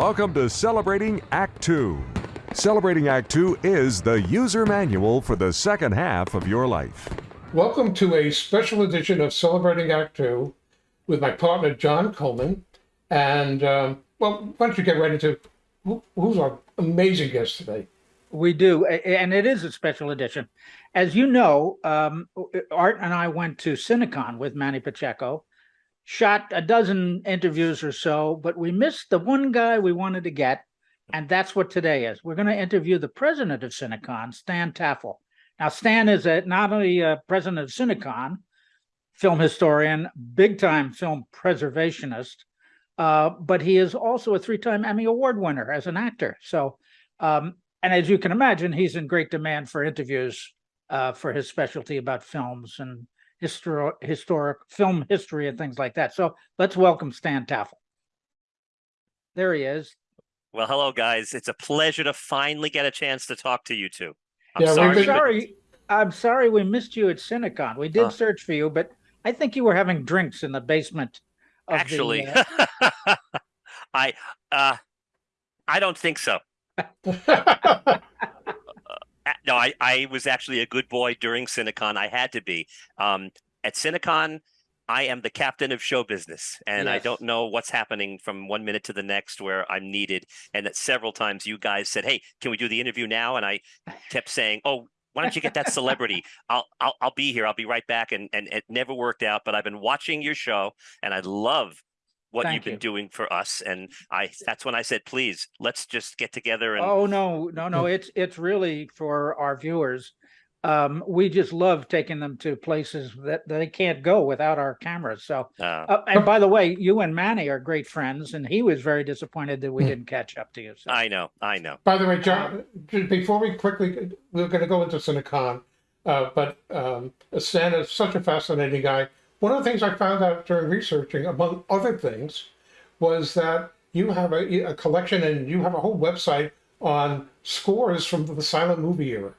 Welcome to Celebrating Act Two. Celebrating Act Two is the user manual for the second half of your life. Welcome to a special edition of Celebrating Act Two with my partner John Coleman. And, um, well, why don't you get right into who, who's our amazing guest today? We do, and it is a special edition. As you know, um, Art and I went to Cinecon with Manny Pacheco, shot a dozen interviews or so, but we missed the one guy we wanted to get, and that's what today is. We're going to interview the president of Cinecon, Stan Taffel. Now, Stan is a, not only a president of Cinecon, film historian, big-time film preservationist, uh, but he is also a three-time Emmy Award winner as an actor. So, um, and as you can imagine, he's in great demand for interviews uh, for his specialty about films and historic, historic film history and things like that. So let's welcome Stan Taffel. There he is. Well, hello, guys. It's a pleasure to finally get a chance to talk to you two. I'm Yeah, we've sorry. I'm been- sorry. I'm sorry we missed you at Cinecon. We did Uh. search for you, but I think you were having drinks in the basement. Of the, Actually, uh, I uh, I don't think so. No, I, I was actually a good boy during Cinecon. I had to be. Um, at Cinecon, I am the captain of show business, and I don't know what's happening from one minute to the next where I'm needed. And that several times you guys said, "Hey, can we do the interview now?" And I kept saying, "Oh." Why don't you get that celebrity? I'll, I'll I'll be here. I'll be right back. And and it never worked out. But I've been watching your show, and I love what Thank you've been you. doing for us. And I that's when I said, please, let's just get together and Oh, no, no, no. It's, it's really for our viewers. Um, we just love taking them to places that they can't go without our cameras. So, uh, uh, and by the way, you and Manny are great friends and he was very disappointed that we Hmm. didn't catch up to you. So. I know, I know. By the way, John, before we quickly, we're going to go into Cinecon, uh, but um, Stan is such a fascinating guy. One of the things I found out during researching, among other things, was that you have a, a collection and you have a whole website on scores from the silent movie era.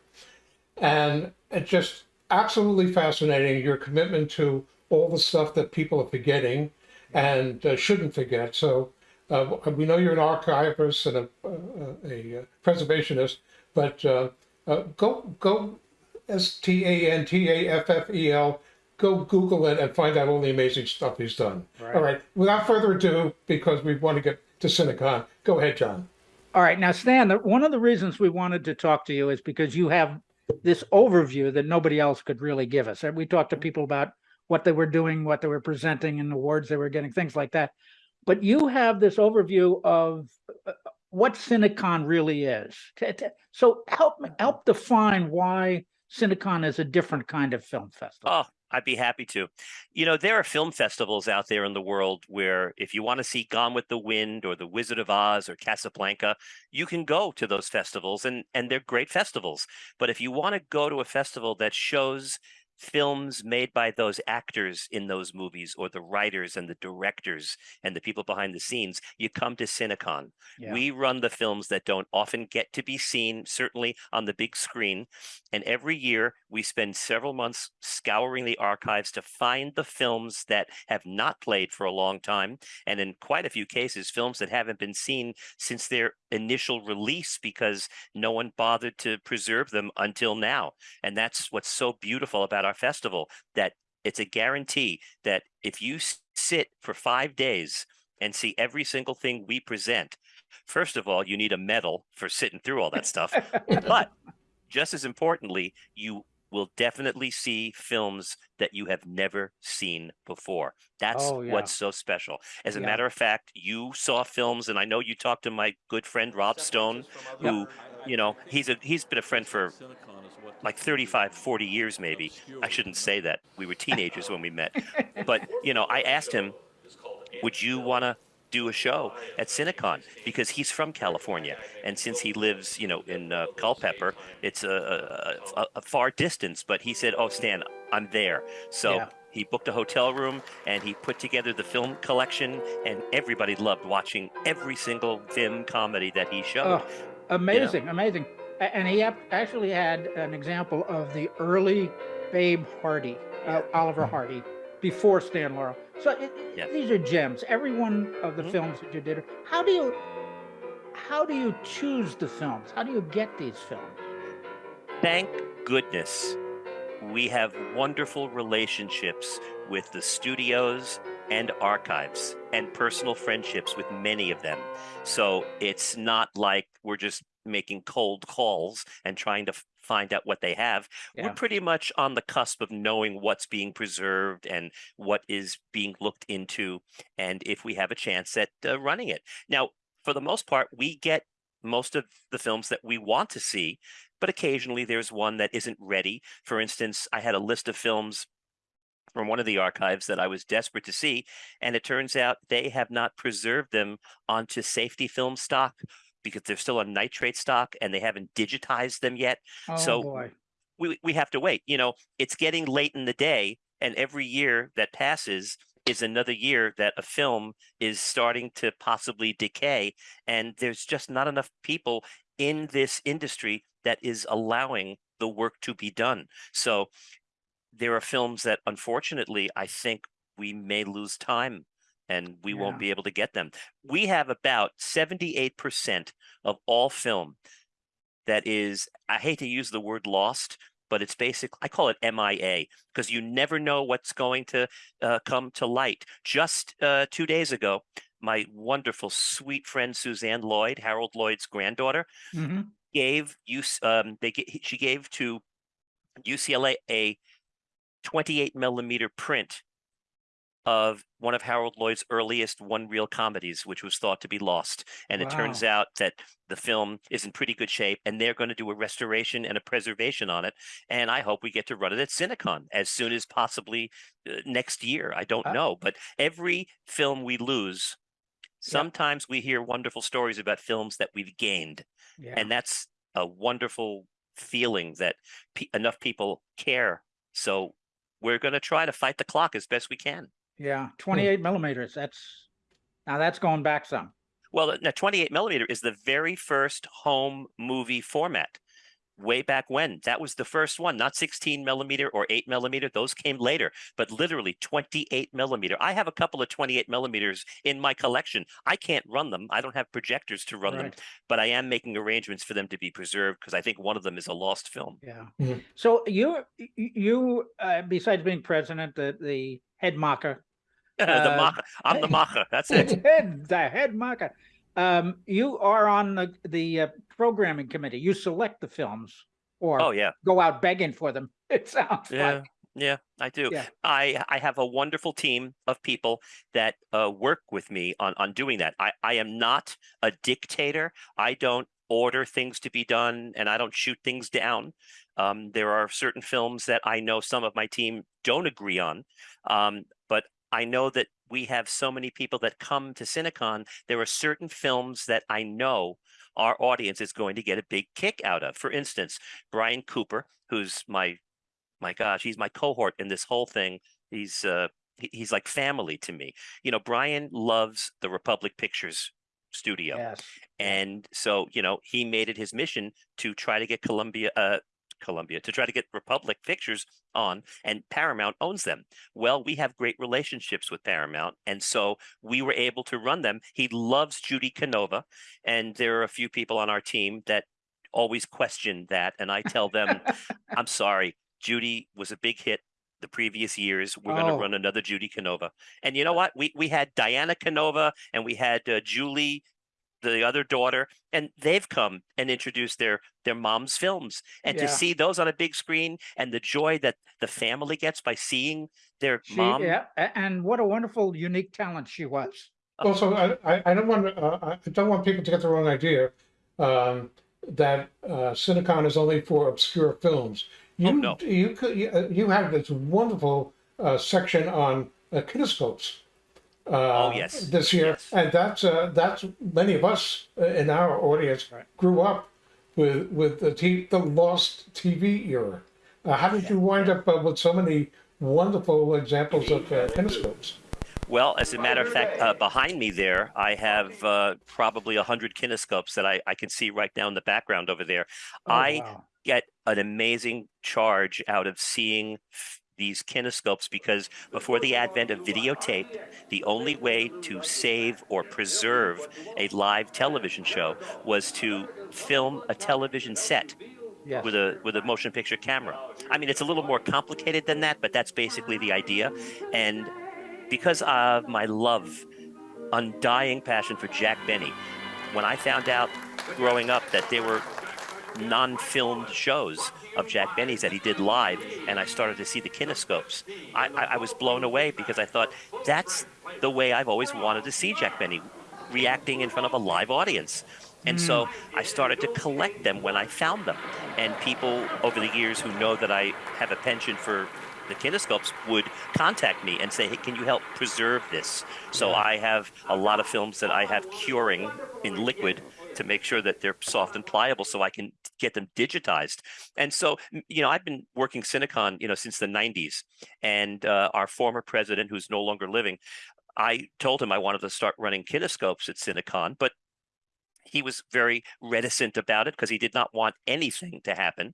And it's just absolutely fascinating your commitment to all the stuff that people are forgetting and uh, shouldn't forget. So uh, we know you're an archivist and a, a, a preservationist, but uh, uh, go go S T A N T A F F E L. Go Google it and find out all the amazing stuff he's done. Right. All right. Without further ado, because we want to get to Cinecon, go ahead, John. All right. Now, Stan, the- one of the reasons we wanted to talk to you is because you have this overview that nobody else could really give us. And we talked to people about what they were doing, what they were presenting, and awards they were getting, things like that. But you have this overview of uh, what Cinecon really is. T- t- So help me help define why Cinecon is a different kind of film festival. Oh, I'd be happy to. You know, there are film festivals out there in the world where if you want to see Gone with the Wind or The Wizard of Oz or Casablanca, you can go to those festivals and and they're great festivals. But if you want to go to a festival that shows films made by those actors in those movies or the writers and the directors and the people behind the scenes, you come to Cinecon. Yeah. We run the films that don't often get to be seen, certainly on the big screen. And every year we spend several months scouring the archives to find the films that have not played for a long time. And in quite a few cases, films that haven't been seen since their initial release because no one bothered to preserve them until now. And that's what's so beautiful about our festival that it's a guarantee that if you sit for five days and see every single thing we present, first of all, you need a medal for sitting through all that stuff. but just as importantly, you will definitely see films that you have never seen before. That's Oh, yeah. what's so special. As a Yeah. matter of fact, you saw films, and I know you talked to my good friend Rob Stone, who, you know, he's a he's been a friend for like 35, 40 years maybe. I shouldn't say that. We were teenagers when we met. But, you know, I asked him, would you want to do a show at Cinecon because he's from California, and since he lives, you know, in uh, Culpeper, it's a, a, a, far distance. But he said, "Oh, Stan, I'm there." So Yeah. he booked a hotel room and he put together the film collection, and everybody loved watching every single film comedy that he showed. Oh, amazing, amazing. And he actually had an example of the early Babe Hardy, uh, Oliver Hardy, before Stan Laurel. So it, Yeah. these are gems. Every one of the Mhm. films that you did. How do you how do you choose the films? How do you get these films? Thank goodness we have wonderful relationships with the studios and archives and personal friendships with many of them. So it's not like we're just making cold calls and trying to find out what they have. Yeah. We're pretty much on the cusp of knowing what's being preserved and what is being looked into, and if we have a chance at uh, running it. Now, for the most part, we get most of the films that we want to see, but occasionally there's one that isn't ready. For instance, I had a list of films from one of the archives that I was desperate to see, and it turns out they have not preserved them onto safety film stock because they're still on nitrate stock and they haven't digitized them yet. Oh, So, boy. We we have to wait. You know, it's getting late in the day, and every year that passes is another year that a film is starting to possibly decay, and there's just not enough people in this industry that is allowing the work to be done. So there are films that unfortunately I think we may lose time and we Yeah. won't be able to get them. We have about 78% of all film that is, I hate to use the word lost, but it's basic. I call it MIA because you never know what's going to uh, come to light. Just uh, two days ago, my wonderful, sweet friend Suzanne Lloyd, Harold Lloyd's granddaughter, Mhm. gave use um they she gave to UCLA a 28 millimeter print of one of Harold Lloyd's earliest one reel comedies, which was thought to be lost. And it turns out that the film is in pretty good shape and they're going to do a restoration and a preservation on it. And I hope we get to run it at Cinecon as soon as possibly uh, next year. I don't Uh, know, but every film we lose, sometimes we hear wonderful stories about films that we've gained Yeah. and that's a wonderful feeling that pe- enough people care so we're going to try to fight the clock as best we can Yeah, 28 millimeters. That's now that's going back some. well now 28 millimeter is the very first home movie format way back when that was the first one not 16 millimeter or 8 millimeter those came later but literally 28 millimeter i have a couple of 28 millimeters in my collection i can't run them i don't have projectors to run them but i am making arrangements for them to be preserved because i think one of them is a lost film Yeah. Mhm. So you y- y- you uh, besides being president, the the head marker, the Uh, macher. I'm the macher. That's it. head the head marker. Um, you are on the the uh, programming committee. You select the films or Oh yeah, go out begging for them. It sounds yeah, like. yeah. I do. Yeah. I I have a wonderful team of people that uh, work with me on on doing that. I I am not a dictator. I don't order things to be done, and I don't shoot things down. Um, there are certain films that I know some of my team don't agree on, um, but I know that we have so many people that come to Cinecon. There are certain films that I know our audience is going to get a big kick out of. For instance, Brian Cooper, who's my my gosh, he's my cohort in this whole thing. He's uh he's like family to me. You know, Brian loves the Republic Pictures studio. Yes. And so, you know, he made it his mission to try to get Columbia, uh, Columbia, to try to get Republic Pictures on, and Paramount owns them. Well, we have great relationships with Paramount, and so we were able to run them. He loves Judy Canova, and there are a few people on our team that always question that, and I tell them, I'm sorry, Judy was a big hit the previous years. We're going to Oh. run another Judy Canova, and you know what? We we had Diana Canova, and we had uh, Julie the other daughter and they've come and introduced their their mom's films and to see those on a big screen and the joy that the family gets by seeing their She, mom yeah, and what a wonderful, unique talent she was. Also, I, I, I don't want uh, I don't want people to get the wrong idea um, that uh, Cinecon is only for obscure films. You Oh, no. you could you, uh, you have this wonderful uh, section on uh, kinescopes. Uh, Oh, yes. this year, Yes. and that's uh, that's many of us uh, in our audience Right. grew up with with the t- the lost TV era. Uh, how did you wind up uh, with so many wonderful examples of uh, kinescopes? well as a matter of fact uh, behind me there i have uh, probably a hundred kinescopes that I, I can see right down in the background over there Oh, i wow. get an amazing charge out of seeing f- these kinescopes because before the advent of videotape, the only way to save or preserve a live television show was to film a television set Yes. with a with a motion picture camera. I mean, it's a little more complicated than that, but that's basically the idea. And because of my love, undying passion for Jack Benny, when I found out growing up that there were non-filmed shows of Jack Benny's that he did live, and I started to see the kinescopes, I, I, I was blown away because I thought that's the way I've always wanted to see Jack Benny reacting in front of a live audience. And so hmm. I started to collect them when I found them. And people over the years who know that I have a penchant for the kinescopes would contact me and say, hey, can you help preserve this? So I have a lot of films that I have curing in liquid to make sure that they're soft and pliable so I can get them digitized. And so, you know, I've been working Cinecon, you know, since the 90s. And uh, our former president, who's no longer living, I told him I wanted to start running kinescopes at Cinecon, but he was very reticent about it because he did not want anything to happen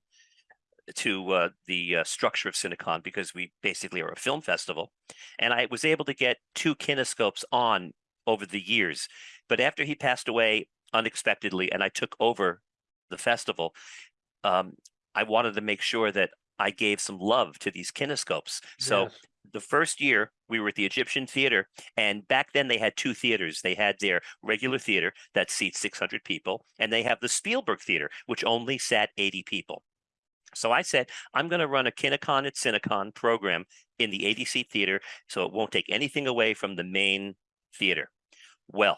to uh, the uh, structure of Cinecon because we basically are a film festival. And I was able to get two kinescopes on over the years. But after he passed away unexpectedly and I took over the festival, um, I wanted to make sure that I gave some love to these kinescopes. So Yes. the first year we were at the Egyptian Theater, and back then they had two theaters. They had their regular theater that seats 600 people, and they have the Spielberg Theater, which only sat 80 people. So I said, I'm going to run a Kinecon at Cinecon program in the 80 seat theater, so it won't take anything away from the main theater. Well,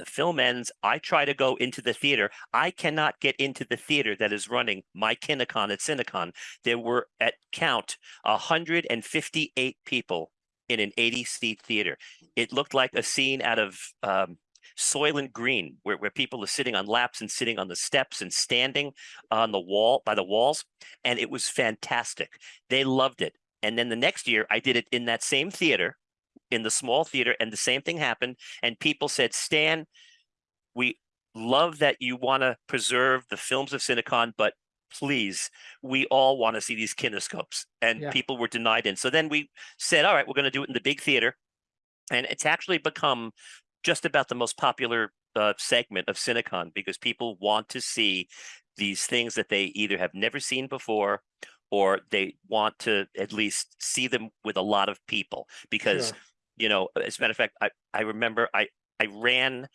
the film ends. I try to go into the theater. I cannot get into the theater that is running my Kinecon at Cinecon. There were at count 158 people in an 80 seat theater. It looked like a scene out of um, Soylent Green, where, where people are sitting on laps and sitting on the steps and standing on the wall by the walls. And it was fantastic. They loved it. And then the next year, I did it in that same theater, in the small theater, and the same thing happened. And people said, Stan, we love that you want to preserve the films of Cinecon, but please, we all want to see these kinescopes. And Yeah. people were denied in. So then we said, all right, we're going to do it in the big theater. And it's actually become just about the most popular uh, segment of Cinecon because people want to see these things that they either have never seen before or they want to at least see them with a lot of people because Sure. You know as a matter of fact i i remember i i ran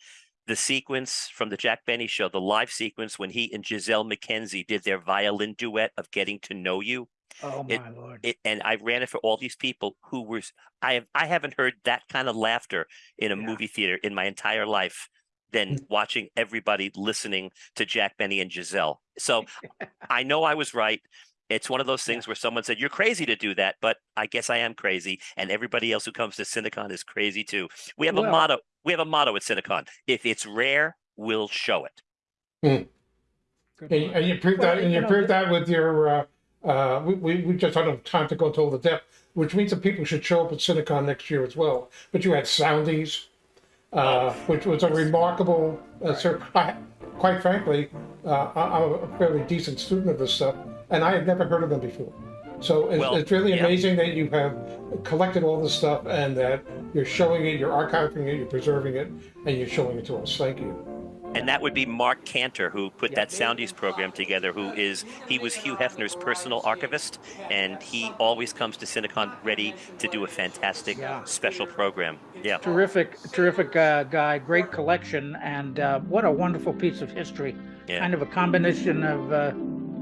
the sequence from the jack benny show the live sequence when he and gisele mackenzie did their violin duet of getting to know you Oh, it- my lord. it, and I ran it for all these people who were I have I haven't heard that kind of laughter in a Yeah. movie theater in my entire life than watching everybody listening to Jack Benny and Gisele. So I know I was right. It's one of those Yeah. things where someone said you're crazy to do that, but I guess I am crazy, and everybody else who comes to Cinecon is crazy too. We have a motto. We have a motto at Cinecon: if it's rare, we'll show it. Good And, and you proved Well, that, and you you know, proved that with your, uh, uh, we, we, we just don't have time to go into all the depth, which means that people should show up at Cinecon next year as well. But you had Soundies, uh, which was a remarkable, uh, sir, I, quite frankly, uh, I, I'm a fairly decent student of this stuff, and I had never heard of them before. So it's, Well, it's really yeah. amazing that you have collected all this stuff and that you're showing it, you're archiving it, you're preserving it, and you're showing it to us. Thank you. And that would be Mark Cantor, who put that Soundies program together, who is, he was Hugh Hefner's personal archivist, and he always comes to Cinecon ready to do a fantastic Yeah. special program. Yeah. Terrific, terrific uh, guy, great collection, and uh, what a wonderful piece of history. Yeah. Kind of a combination of uh,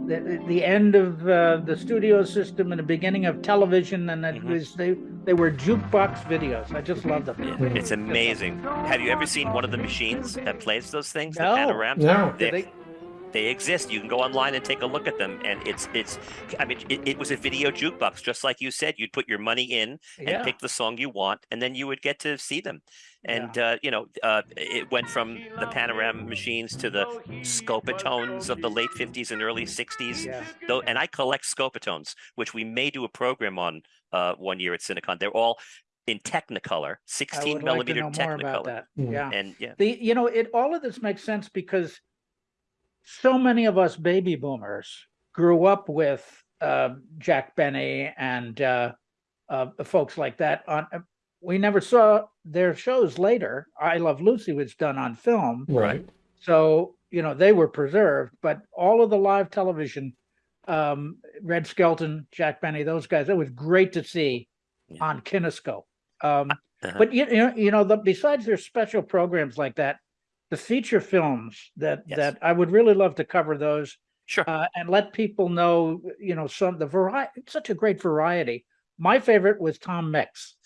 the, the end of uh, the studio system and the beginning of television, and it Mhm. was they they were jukebox videos. I just love them. Yeah, It's amazing. Have you ever seen one of the machines that plays those things? No. The Panoram? No. They, They- they exist. You can go online and take a look at them, and it's it's. I mean, it, it was a video jukebox, just like you said. You'd put your money in and Yeah, pick the song you want, and then you would get to see them. And uh, you know, uh, it went from the Panoram machines to the Scopitones of the late '50s and early '60s. yeah. Though, and I collect Scopitones, which we may do a program on uh, one year at Cinecon. They're all in Technicolor, I 16 would like to millimeter about Technicolor, that. Yeah. and yeah, The, you know, it, all of this makes sense because so many of us baby boomers grew up with uh, Jack Benny and uh, uh, folks like that on. uh, We never saw their shows later. I Love Lucy was done on film, Right. so you know they were preserved. But all of the live television, um, Red Skelton, Jack Benny, those guys, it was great to see Yeah. on Kinescope. Um, Uh-huh. but you, you know, you know, the, besides their special programs like that, the feature films that Yes. that I would really love to cover those Sure. uh, and let people know, you know, some the variety. Such a great variety. My favorite was Tom Mix.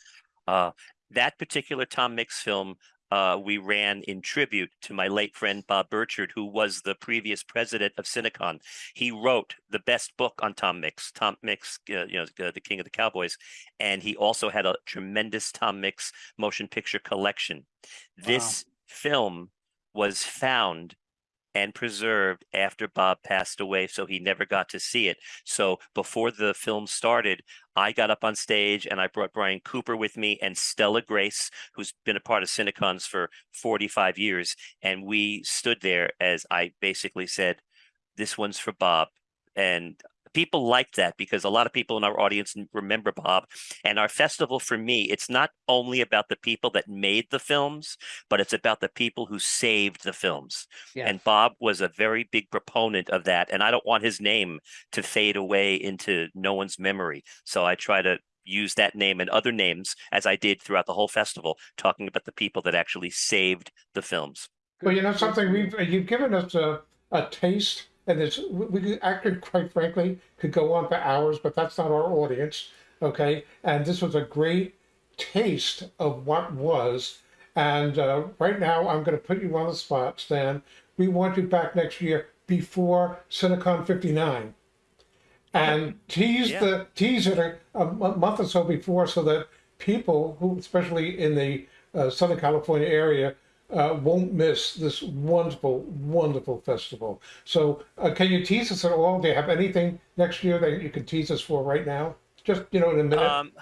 Uh, that particular Tom Mix film, uh, we ran in tribute to my late friend Bob Birchard, who was the previous president of Cinecon. He wrote the best book on Tom Mix, Tom Mix, uh, you know, uh, the King of the Cowboys, and he also had a tremendous Tom Mix motion picture collection. This film was found and preserved after Bob passed away, so he never got to see it. So before the film started, I got up on stage and I brought Brian Cooper with me and Stella Grace, who's been a part of Cinecons for 45 years. And we stood there as I basically said, This one's for Bob. And people like that because a lot of people in our audience remember Bob. And our festival for me, it's not only about the people that made the films, but it's about the people who saved the films. And Bob was a very big proponent of that. And I don't want his name to fade away into no one's memory. So I try to use that name and other names as I did throughout the whole festival, talking about the people that actually saved the films. Well, you know something, we've you've given us a, a taste, and it's we, we actually, quite frankly, could go on for hours, but that's not our audience, okay? And this was a great taste of what was. And uh, right now, I'm going to put you on the spot, Stan. We want you back next year before Cinecon 59, and tease Yeah. the tease it a, a month or so before, so that people who, especially in the uh, Southern California area, uh, won't miss this wonderful, wonderful festival. So, uh, can you tease us at all? Do you have anything next year that you can tease us for right now? Just you know, in a minute. Um,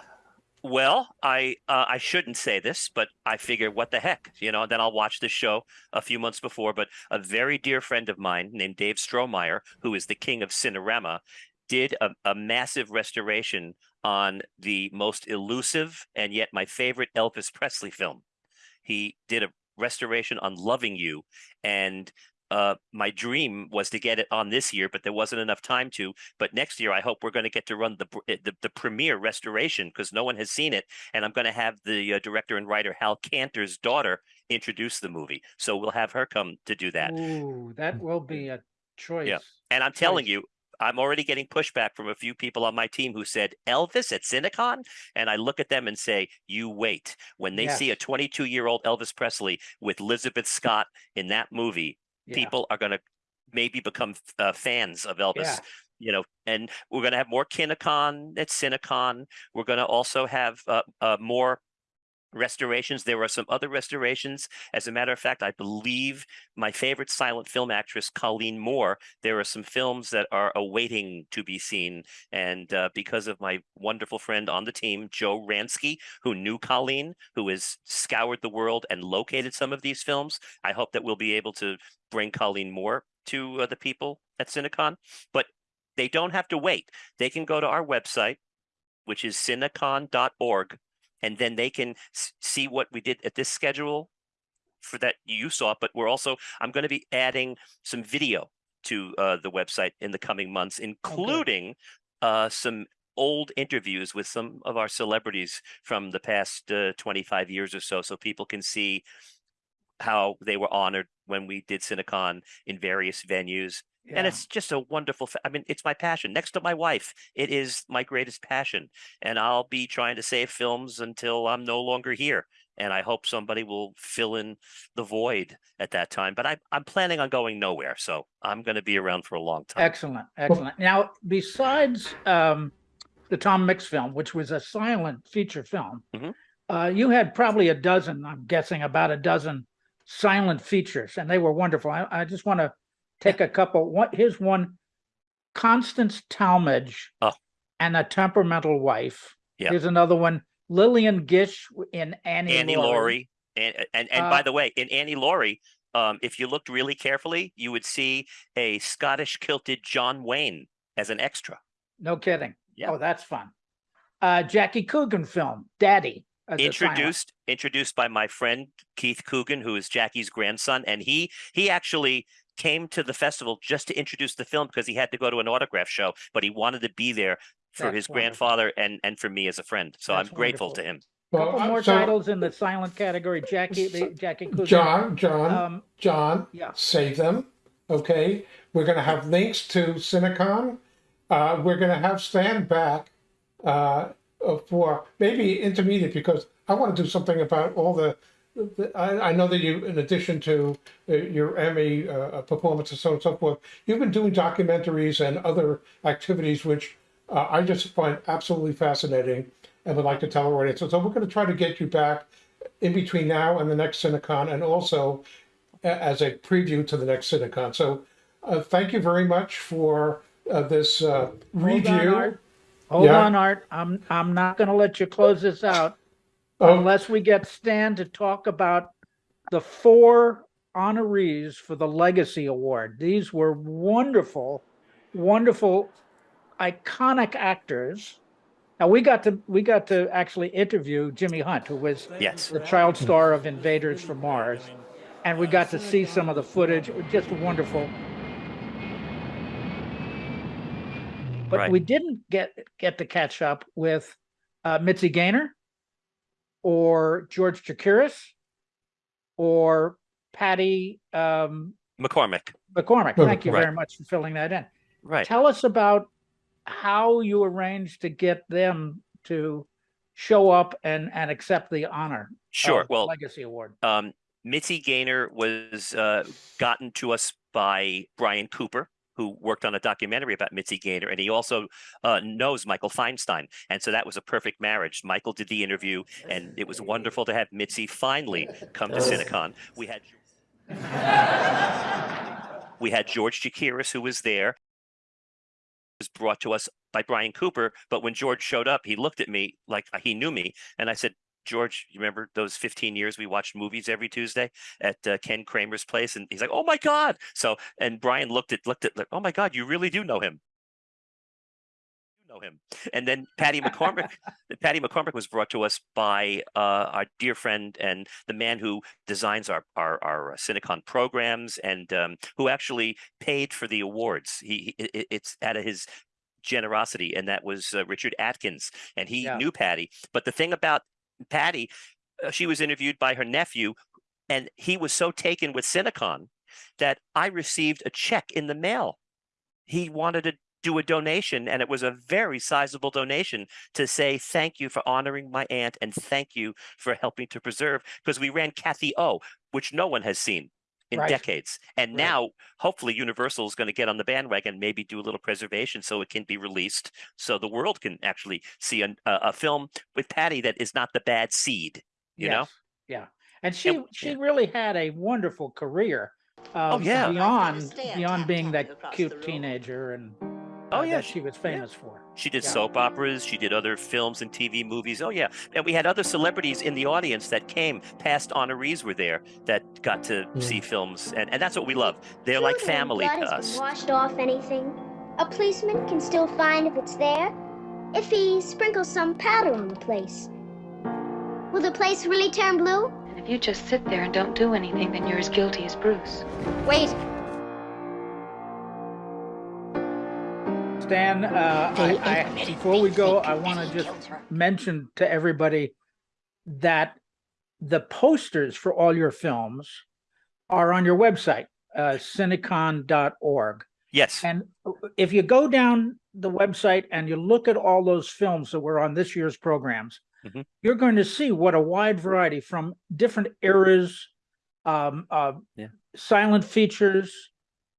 well, I uh, I shouldn't say this, but I figure, what the heck, you know? Then I'll watch the show a few months before. But a very dear friend of mine named Dave Strohmaier, who is the king of Cinerama, did a, a massive restoration on the most elusive and yet my favorite Elvis Presley film. He did a restoration on Loving You, and uh, my dream was to get it on this year, but there wasn't enough time to. But next year, I hope we're going to get to run the eh, the, the premiere restoration because no one has seen it, and I'm going to have the uh, director and writer Hal Kanter's daughter introduce the movie. So we'll have her come to do that. Ooh, that will be a choice. Yeah, And I'm telling you, I'm already getting pushback from a few people on my team who said Elvis at Cinecon, and I look at them and say, "You wait. When they see a 22 year old Elvis Presley with Elizabeth Scott in that movie, Yeah. people are going to maybe become uh, fans of Elvis." Yeah. You know, and we're going to have more Kinecon at Cinecon. We're going to also have uh, uh, more restorations. There are some other restorations. As a matter of fact, I believe my favorite silent film actress, Colleen Moore, there are some films that are awaiting to be seen. And uh, because of my wonderful friend on the team, Joe Ransky, who knew Colleen, who has scoured the world and located some of these films, I hope that we'll be able to bring Colleen Moore to uh, the people at Cinecon. But they don't have to wait. They can go to our website, which is cinecon.org, and then they can see what we did at this schedule for that you saw. But we're also, I'm going to be adding some video to uh, the website in the coming months, including uh, some old interviews with some of our celebrities from the past uh, 25 years or so, so people can see how they were honored when we did Cinecon in various venues and it's just a wonderful i mean it's my passion next to my wife it is my greatest passion and i'll be trying to save films until i'm no longer here and i hope somebody will fill in the void at that time but I, i'm planning on going nowhere so i'm going to be around for a long time Excellent, excellent. Now, besides um, the Tom Mix film, which was a silent feature film, Mhm. uh, you had probably a dozen, I'm guessing about a dozen silent features, and they were wonderful. I, I just want to take a couple. What here's one: Constance Talmadge Oh. and a temperamental wife. Yeah. Here's another one: Lillian Gish in Annie, annie laurie and and, and Uh, by the way in annie laurie um, if you looked really carefully you would see a scottish kilted john wayne as an extra No kidding. Yeah. Oh, that's fun. Uh, Jackie Coogan film, Daddy. as introduced introduced by my friend Keith Coogan, who is Jackie's grandson, and he he actually came to the festival just to introduce the film because he had to go to an autograph show, but he wanted to be there for That's his wonderful. grandfather and and for me as a friend. So That's I'm grateful wonderful. to him. Well, Couple uh, more so, titles in the silent category. Jackie, the Jackie Coogan. John, John, Um, John, yeah. save them. Okay, we're going to have links to Cinecon. Uh, we're going to have stand back uh, uh, for maybe intermediate because I want to do something about all the. I, I know that you, in addition to uh, your Emmy uh, performance and so on and so forth, you've been doing documentaries and other activities which uh, I just find absolutely fascinating and would like to tell our audience. So we're going to try to get you back in between now and the next Cinecon, and also as a preview to the next Cinecon. So, uh, thank you very much for uh, this uh, Hold on, review. Art. Hold Yeah. on, Art. I'm, I'm not gonna let you close this out unless we get Stan to talk about the four honorees for the Legacy Award. These were wonderful, wonderful, iconic actors. Now, we got to, we got to actually interview Jimmy Hunt, who was Yes. the child star of Invaders from Mars. And we got to see some of the footage, It was just wonderful. But Right. we didn't get get to catch up with uh, Mitzi Gaynor or George Chakiris or Patty um, McCormack. McCormack. Thank you Right. very much for filling that in. Right. Tell us about how you arranged to get them to show up and, and accept the honor. Sure. of Well, Legacy Award. um, Mitzi Gaynor was uh, gotten to us by Brian Cooper, who worked on a documentary about Mitzi Gaynor, and he also uh, knows Michael Feinstein, and so that was a perfect marriage. Michael did the interview, and it was wonderful to have Mitzi finally come to Cinecon. We had we had George Chakiris, who was there. Was brought to us by Brian Cooper, but when George showed up, he looked at me like he knew me, and I said, George, you remember those 15 years we watched movies every Tuesday at uh, Ken Kramer's place? And he's like, oh my God. So, and Brian looked at, looked at, like, oh my God, you really do know him. You know him. And then Patty McCormack, Patty McCormack was brought to us by uh, our dear friend and the man who designs our, our, our Cinecon programs and um, who actually paid for the awards. He, it- it's out of his generosity. And that was uh, Richard Atkins. And he Yeah. knew Patty. But the thing about Patty, uh, she was interviewed by her nephew, and he was so taken with Cinecon that I received a check in the mail. He wanted to do a donation, and it was a very sizable donation to say thank you for honoring my aunt and thank you for helping to preserve because we ran Kathy O, which no one has seen in Right. decades. And Right. now, hopefully, Universal is going to get on the bandwagon, maybe do a little preservation so it can be released, so the world can actually see an, a, a film with Patty that is not the bad seed. You know, Yeah. And she, And- she yeah. really had a wonderful career. um, yeah. Beyond, beyond being that cute the room. teenager and. Oh, uh, yeah, that she- she was famous for. she did Yeah. soap operas, she did other films and TV movies. Oh yeah, and we had other celebrities in the audience that came. Past honorees were there that got to see films, and, and that's what we love. They're like family blood to has been us. washed off anything. A policeman can still find if it's there, if he sprinkles some powder on the place. Will the place really turn blue? And if you just sit there and don't do anything, then you're as guilty as Bruce. Wait, Stan, uh, I, I, before we go, I want to just mention to everybody that the posters for all your films are on your website, uh, cinecon.org. Yes, And if you go down the website and you look at all those films that were on this year's programs, Mhm. you're going to see what a wide variety from different eras, um, uh, Yeah. silent features,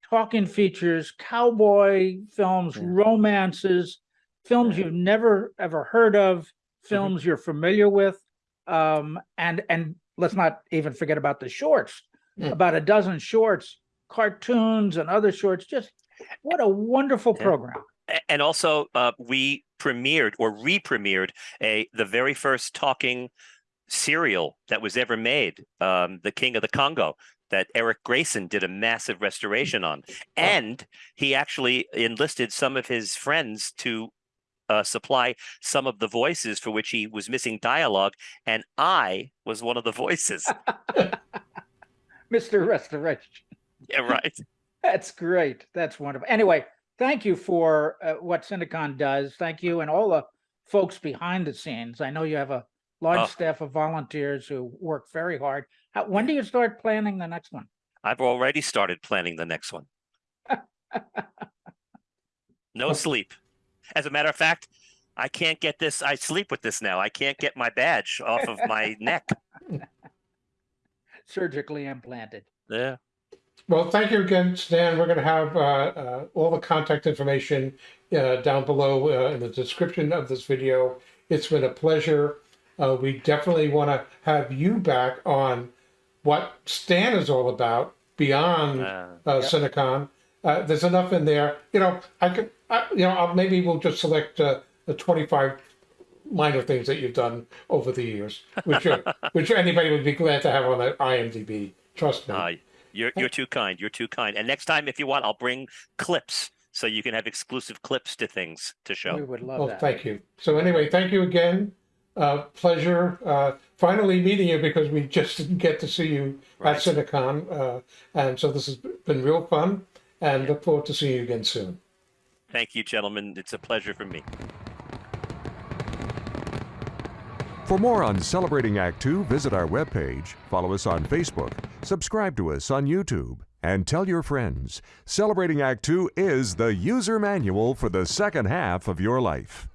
talking features, cowboy films, Yeah. romances, films you've never ever heard of, films you're familiar with, um, and and let's not even forget about the shorts. Mm. About a dozen shorts, cartoons, and other shorts. Just what a wonderful Yeah. program. And also uh, we premiered or re-premiered a the very first talking serial that was ever made, um, The King of the Congo. That Eric Grayson did a massive restoration on. And he actually enlisted some of his friends to uh, supply some of the voices for which he was missing dialogue. And I was one of the voices. Mr. Restoration. yeah, right. That's great. That's wonderful. Anyway, thank you for uh, what Cinecon does. Thank you and all the folks behind the scenes. I know you have a large Oh. staff of volunteers who work very hard. How, when do you start planning the next one? I've already started planning the next one. no sleep. As a matter of fact, I can't get this. I sleep with this now. I can't get my badge off of my neck. Surgically implanted. Yeah. Well, thank you again, Stan. We're going to have uh, uh, all the contact information uh, down below uh, in the description of this video. It's been a pleasure. Uh, we definitely want to have you back on what Stan is all about beyond Uh, uh, Cinecon. Uh, there's enough in there. You know, I could, I, you know, I'll, maybe we'll just select uh, the 25 minor things that you've done over the years, which are, which anybody would be glad to have on the IMDb. Trust me. uh, you're you're too kind. You're too kind. And next time, if you want, I'll bring clips so you can have exclusive clips to things to show. We would love Well, that. thank you. So anyway, thank you again. Uh, pleasure uh, finally meeting you because we just didn't get to see you Right. at Cinecon, uh, and so this has been real fun. And look forward to seeing you again soon. Thank you, gentlemen. It's a pleasure for me. For more on Celebrating Act Two, visit our webpage, follow us on Facebook, subscribe to us on YouTube, and tell your friends. Celebrating Act Two is the user manual for the second half of your life.